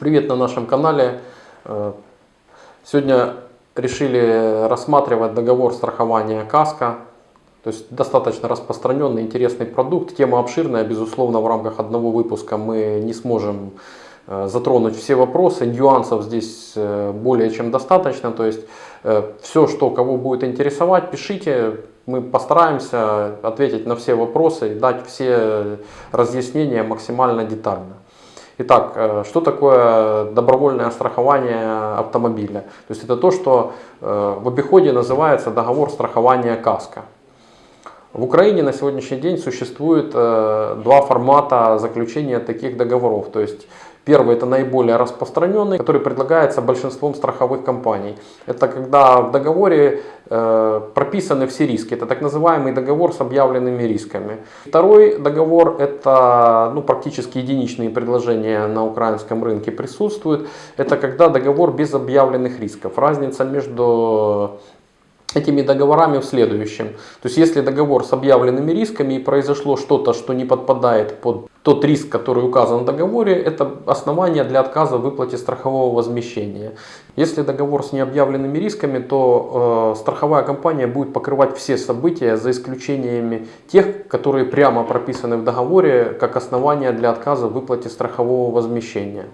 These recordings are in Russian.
Привет на нашем канале. Э, Сегодня решили рассматривать договор страхования КАСКО. То есть достаточно распространенный, интересный продукт. Тема обширная, безусловно, в рамках одного выпуска мы не сможем э, затронуть все вопросы. Нюансов здесь э, более чем достаточно. То есть все, что кого будет интересовать, пишите. Мы постараемся ответить на все вопросы и дать все разъяснения максимально детально. Итак, э, что такое добровольное страхование автомобиля? То есть это то, что э, в обиходе называется договор страхования КАСКО. В Украине на сегодняшний день существует э, два формата заключения таких договоров. То есть Первый это наиболее распространенный, который предлагается большинством страховых компаний. Это когда в договоре э, прописаны все риски. Это так называемый договор с объявленными рисками. Второй договор это ну, практически единичные предложения на украинском рынке присутствуют. Это когда договор без объявленных рисков. Разница между этими договорами в следующем. То есть если договор с объявленными рисками и произошло что-то, что не подпадает под тот риск, который указан в договоре, это основание для отказа в выплате страхового возмещения. Если договор с необъявленными рисками, то э, страховая компания будет покрывать все события за исключениями тех, которые прямо прописаны в договоре как основание для отказа в выплате страхового возмещения.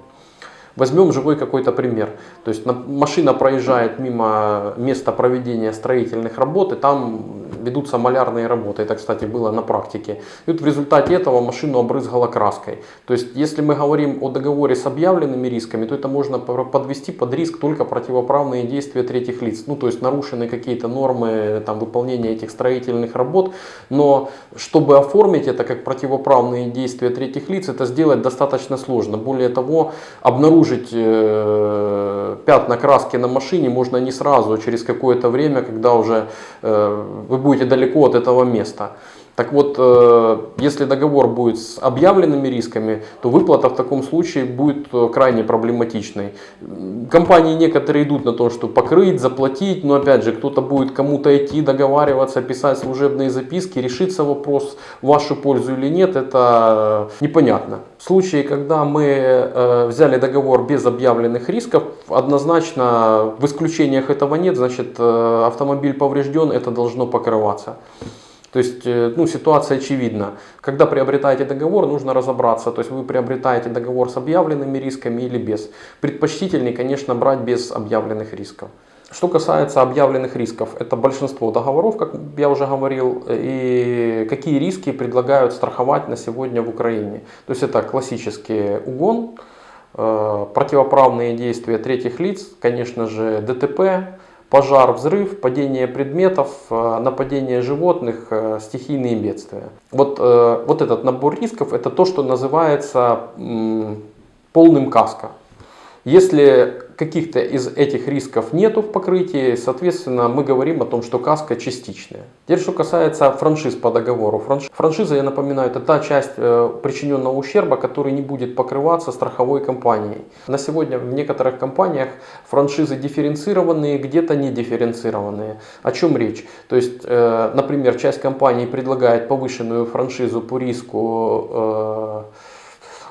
Возьмем живой какой-то пример. То есть машина проезжает мимо места проведения строительных работ, и там ведутся малярные работы. Это, кстати, было на практике. И вот в результате этого машину обрызгала краской. То есть, если мы говорим о договоре с объявленными рисками, то это можно подвести под риск только противоправные действия третьих лиц. Ну, то есть, нарушены какие-то нормы там, выполнения этих строительных работ. Но, чтобы оформить это как противоправные действия третьих лиц, это сделать достаточно сложно. Более того, обнаружить э, пятна краски на машине можно не сразу, а через какое-то время, когда уже э, вы будете далеко от этого места. Так вот, э, если договор будет с объявленными рисками, то выплата в таком случае будет э, крайне проблематичной. Компании некоторые идут на то, что покрыть, заплатить, но опять же, кто-то будет кому-то идти, договариваться, писать служебные записки, решится вопрос в вашу пользу или нет, это непонятно. В случае, когда мы э, взяли договор без объявленных рисков, однозначно в исключениях этого нет, значит автомобиль поврежден, это должно покрываться. То есть э, ну, ситуация очевидна. Когда приобретаете договор, нужно разобраться. То есть вы приобретаете договор с объявленными рисками или без. Предпочтительнее, конечно, брать без объявленных рисков. Что касается объявленных рисков, это большинство договоров, как я уже говорил, и какие риски предлагают страховать на сегодня в Украине. То есть это классический угон, э, противоправные действия третьих лиц, конечно же ДТП, пожар, взрыв, падение предметов, э, нападение животных, э, стихийные бедствия. Вот, э, вот этот набор рисков это то, что называется полным каско. Если каких-то из этих рисков нету в покрытии, соответственно, мы говорим о том, что каска частичная. Теперь, что касается франшиз по договору. Франш... Франшиза, я напоминаю, это та часть э, причиненного ущерба, который не будет покрываться страховой компанией. На сегодня в некоторых компаниях франшизы дифференцированные, где-то не дифференцированные. О чем речь? То есть, э, например, часть компаний предлагает повышенную франшизу по риску э,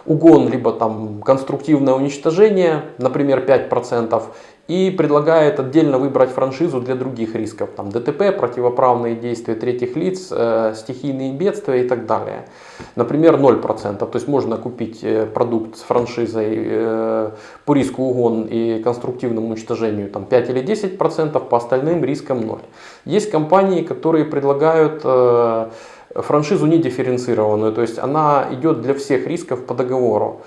угон, либо там конструктивное уничтожение, например, 5%, и предлагает отдельно выбрать франшизу для других рисков, там ДТП, противоправные действия третьих лиц, э, стихийные бедствия и так далее. Например, 0%, то есть можно купить э, продукт с франшизой э, по риску угон и конструктивному уничтожению там, 5 или 10%, по остальным рискам 0. Есть компании, которые предлагают э, франшизу не дифференцированную, то есть она идет для всех рисков по договору.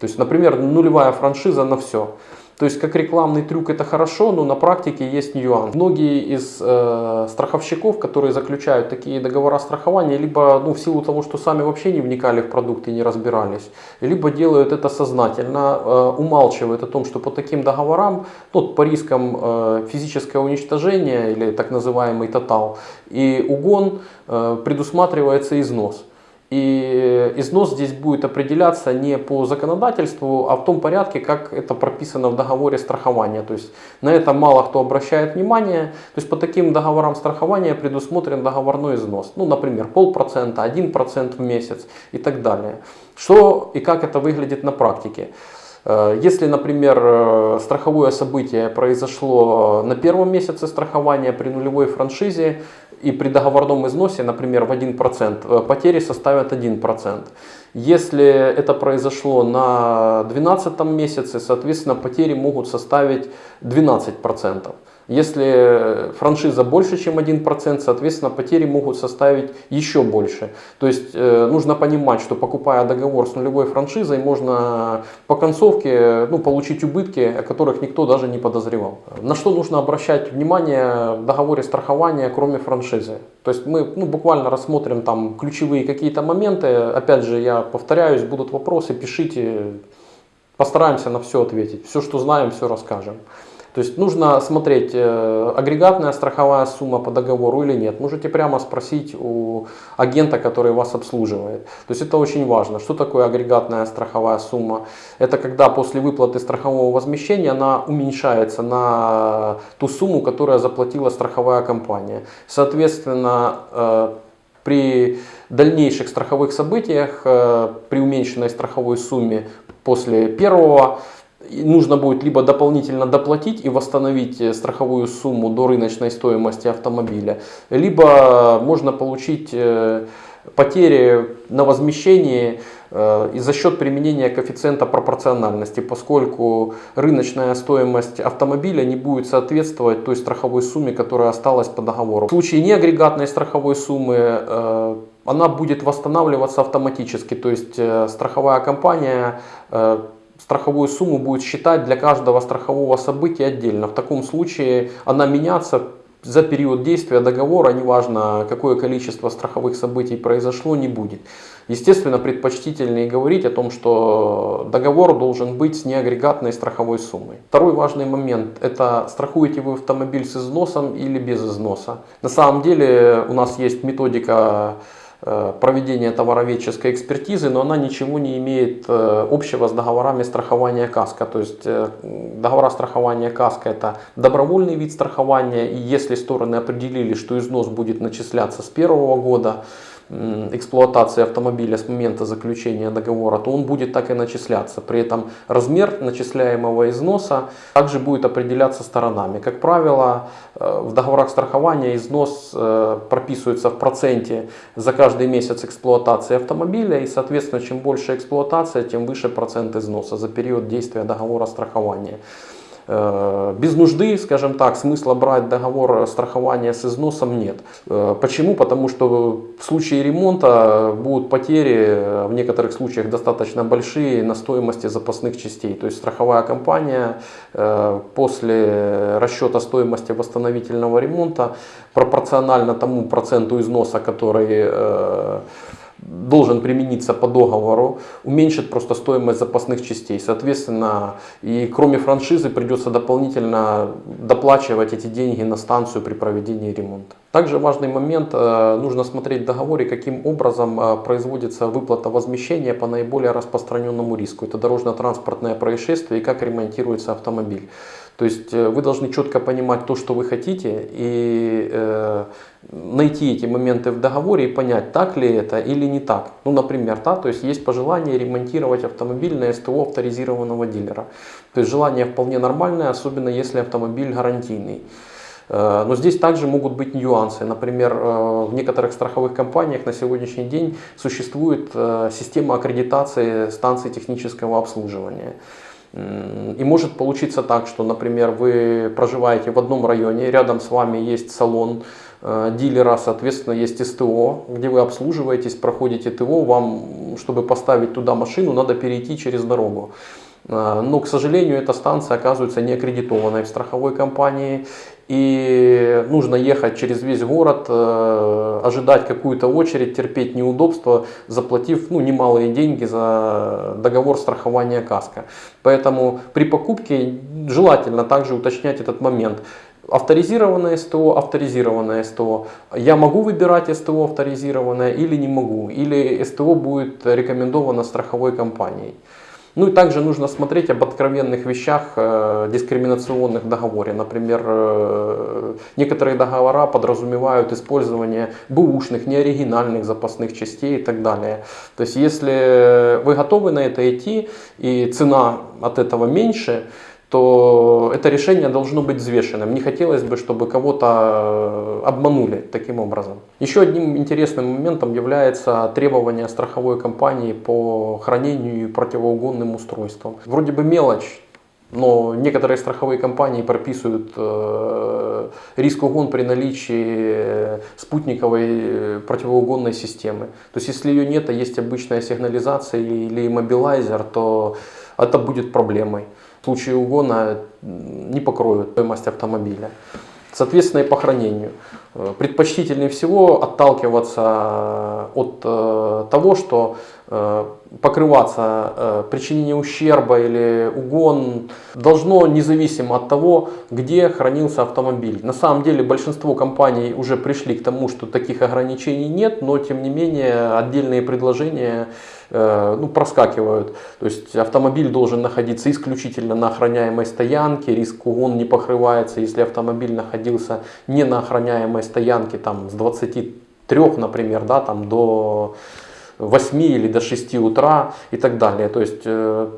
То есть, например, нулевая франшиза на все. То есть как рекламный трюк это хорошо, но на практике есть нюанс. Многие из э, страховщиков, которые заключают такие договора страхования, либо ну, в силу того, что сами вообще не вникали в продукты и не разбирались, либо делают это сознательно, э, умалчивают о том, что по таким договорам, ну, по рискам э, физическое уничтожение или так называемый тотал и угон э, предусматривается износ. И износ здесь будет определяться не по законодательству, а в том порядке, как это прописано в договоре страхования. То есть на это мало кто обращает внимание. То есть по таким договорам страхования предусмотрен договорной износ. Ну, например, полпроцента, один процент в месяц и так далее. Что и как это выглядит на практике. Э, если, например, э, страховое событие произошло на первом месяце страхования при нулевой франшизе и при договорном износе, например, в 1%, потери составят 1%. Если это произошло на 12 месяце, соответственно, потери могут составить 12%. Если франшиза больше, чем 1%, соответственно, потери могут составить еще больше. То есть э, нужно понимать, что покупая договор с нулевой франшизой, можно по концовке ну, получить убытки, о которых никто даже не подозревал. На что нужно обращать внимание в договоре страхования, кроме франшизы? То есть мы ну, буквально рассмотрим там ключевые какие-то моменты. Опять же, я повторяюсь, будут вопросы, пишите, постараемся на все ответить. Все, что знаем, все расскажем. То есть нужно смотреть, э, агрегатная страховая сумма по договору или нет. Можете прямо спросить у агента, который вас обслуживает. То есть это очень важно. Что такое агрегатная страховая сумма? Это когда после выплаты страхового возмещения она уменьшается на ту сумму, которую заплатила страховая компания. Соответственно, э, при дальнейших страховых событиях, э, при уменьшенной страховой сумме после первого нужно будет либо дополнительно доплатить и восстановить э, страховую сумму до рыночной стоимости автомобиля, либо можно получить э, потери на возмещении э, и за счет применения коэффициента пропорциональности, поскольку рыночная стоимость автомобиля не будет соответствовать той страховой сумме, которая осталась по договору. В случае неагрегатной страховой суммы она будет восстанавливаться автоматически, то есть страховая компания страховую сумму будет считать для каждого страхового события отдельно. В таком случае она меняться за период действия договора, неважно какое количество страховых событий произошло, не будет. Естественно, предпочтительнее говорить о том, что договор должен быть с неагрегатной страховой суммой. Второй важный момент – это страхуете вы автомобиль с износом или без износа. На самом деле у нас есть методика проведения товароведческой экспертизы, но она ничего не имеет э, общего с договорами страхования КАСКО. То есть э, договора страхования КАСКО это добровольный вид страхования, и если стороны определили, что износ будет начисляться с первого года, эксплуатации автомобиля с момента заключения договора, то он будет так и начисляться. При этом размер начисляемого износа также будет определяться сторонами. Как правило, э, в договорах страхования износ э, прописывается в проценте за каждый месяц эксплуатации автомобиля и, соответственно, чем больше эксплуатация, тем выше процент износа за период действия договора страхования. Э, без нужды, скажем так, смысла брать договор страхования с износом нет. Э, почему? Потому что в случае ремонта будут потери, в некоторых случаях достаточно большие, на стоимости запасных частей. То есть страховая компания э, после расчета стоимости восстановительного ремонта пропорционально тому проценту износа, который должен примениться по договору, уменьшит просто стоимость запасных частей. Соответственно, и кроме франшизы придется дополнительно доплачивать эти деньги на станцию при проведении ремонта. Также важный момент, э, нужно смотреть в договоре, каким образом э, производится выплата возмещения по наиболее распространенному риску. Это дорожно-транспортное происшествие и как ремонтируется автомобиль. То есть э, вы должны четко понимать то, что вы хотите, и э, найти эти моменты в договоре и понять, так ли это или не так. Ну, например, да, то есть есть пожелание ремонтировать автомобиль на СТО авторизированного дилера. То есть желание вполне нормальное, особенно если автомобиль гарантийный. Э, но здесь также могут быть нюансы. Например, э, в некоторых страховых компаниях на сегодняшний день существует система аккредитации станций технического обслуживания. И может получиться так, что, например, вы проживаете в одном районе, рядом с вами есть салон э, дилера, соответственно, есть СТО, где вы обслуживаетесь, проходите ТО, вам, чтобы поставить туда машину, надо перейти через дорогу. Э, но, к сожалению, эта станция оказывается не аккредитованной в страховой компании, и нужно ехать через весь город, э, ожидать какую-то очередь, терпеть неудобства, заплатив ну, немалые деньги за договор страхования каска. Поэтому при покупке желательно также уточнять этот момент. Авторизированное СТО, авторизированное СТО. Я могу выбирать СТО авторизированное или не могу. Или СТО будет рекомендовано страховой компанией. Ну и также нужно смотреть об откровенных вещах э, дискриминационных договоре. Например, э, некоторые договора подразумевают использование бэушных, неоригинальных запасных частей и так далее. То есть если вы готовы на это идти и цена от этого меньше, то это решение должно быть взвешенным. Не хотелось бы, чтобы кого-то э, обманули таким образом. Еще одним интересным моментом является требование страховой компании по хранению противоугонным устройствам. Вроде бы мелочь, но некоторые страховые компании прописывают э, риск угон при наличии спутниковой э, противоугонной системы. То есть если ее нет, а есть обычная сигнализация или иммобилайзер, то это будет проблемой случае угона не покроют стоимость автомобиля. Соответственно и по хранению. Э, предпочтительнее всего отталкиваться от э, того, что э, покрываться причинение ущерба или угон должно независимо от того, где хранился автомобиль. На самом деле большинство компаний уже пришли к тому, что таких ограничений нет, но тем не менее отдельные предложения ну, проскакивают. То есть автомобиль должен находиться исключительно на охраняемой стоянке, риск угон не покрывается, если автомобиль находился не на охраняемой стоянки там, с 23, например, да, там, до 8 или до 6 утра и так далее. То есть э,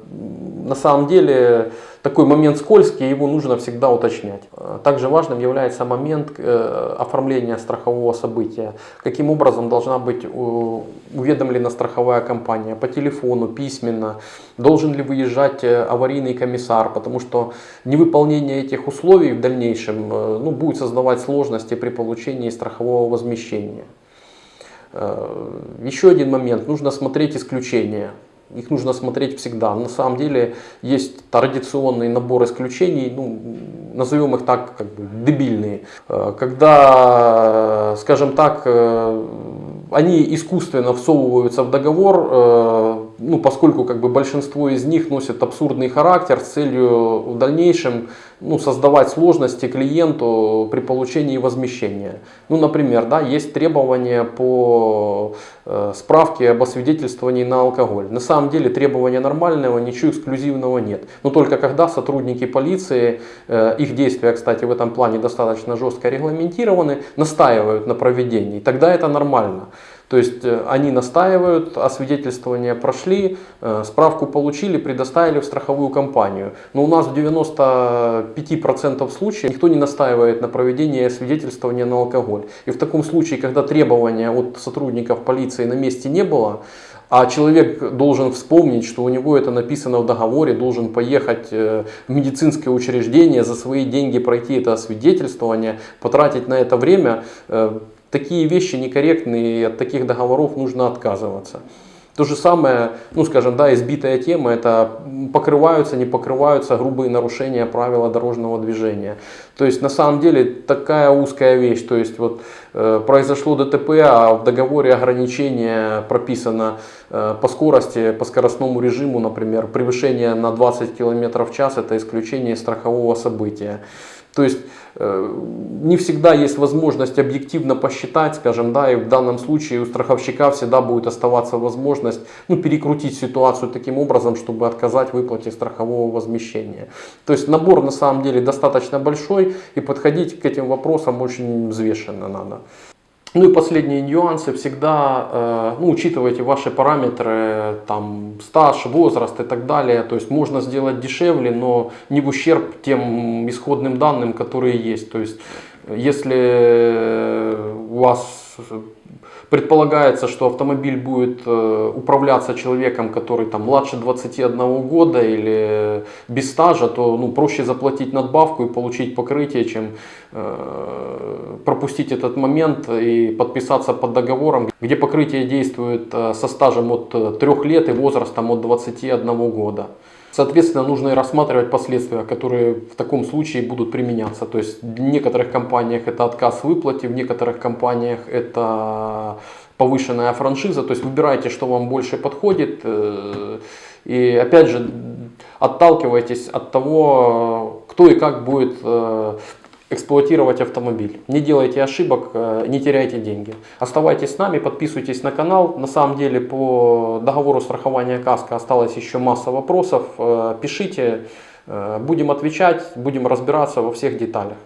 на самом деле такой момент скользкий, его нужно всегда уточнять. Также важным является момент э, оформления страхового события. Каким образом должна быть уведомлена страховая компания? По телефону, письменно? Должен ли выезжать э, аварийный комиссар? Потому что невыполнение этих условий в дальнейшем ну, будет создавать сложности при получении страхового возмещения. Э, еще один момент, нужно смотреть исключения. Их нужно смотреть всегда. На самом деле есть традиционный набор исключений, ну, назовем их так, как бы дебильные. Э, когда, скажем так, э, они искусственно всовываются в договор, ну, поскольку как бы большинство из них носит абсурдный характер с целью в дальнейшем ну, создавать сложности клиенту при получении возмещения. Ну, например, да, есть требования по э, справке об освидетельствовании на алкоголь. На самом деле требования нормального, ничего эксклюзивного нет. Но только когда сотрудники полиции, э, их действия, кстати, в этом плане достаточно жестко регламентированы, настаивают на проведении, тогда это нормально. То есть э, они настаивают, освидетельствование прошли, э, справку получили, предоставили в страховую компанию. Но у нас в 95% случаев никто не настаивает на проведении освидетельствования на алкоголь. И в таком случае, когда требования от сотрудников полиции на месте не было, а человек должен вспомнить, что у него это написано в договоре, должен поехать э, в медицинское учреждение, за свои деньги пройти это освидетельствование, потратить на это время, такие вещи некорректные, и от таких договоров нужно отказываться. То же самое, ну скажем, да, избитая тема, это покрываются, не покрываются грубые нарушения правила дорожного движения. То есть на самом деле такая узкая вещь, то есть вот э, произошло ДТП, а в договоре ограничения прописано э, по скорости, по скоростному режиму, например, превышение на 20 км в час, это исключение страхового события. То есть э, не всегда есть возможность объективно посчитать, скажем, да, и в данном случае у страховщика всегда будет оставаться возможность ну, перекрутить ситуацию таким образом, чтобы отказать выплате страхового возмещения. То есть набор на самом деле достаточно большой и подходить к этим вопросам очень взвешенно надо. Ну и последние нюансы, всегда э, ну, учитывайте ваши параметры, там, стаж, возраст и так далее. То есть можно сделать дешевле, но не в ущерб тем исходным данным, которые есть. То есть если у вас предполагается, что автомобиль будет э, управляться человеком, который там младше 21 года или без стажа, то ну, проще заплатить надбавку и получить покрытие, чем э, пропустить этот момент и подписаться под договором, где покрытие действует э, со стажем от 3 лет и возрастом от 21 года. Соответственно, нужно и рассматривать последствия, которые в таком случае будут применяться. То есть в некоторых компаниях это отказ в выплате, в некоторых компаниях это повышенная франшиза. То есть выбирайте, что вам больше подходит. Э, и опять же, отталкивайтесь от того, кто и как будет э, эксплуатировать автомобиль. Не делайте ошибок, э, не теряйте деньги. Оставайтесь с нами, подписывайтесь на канал. На самом деле по договору страхования КАСКО осталось еще масса вопросов. Э, пишите, э, будем отвечать, будем разбираться во всех деталях.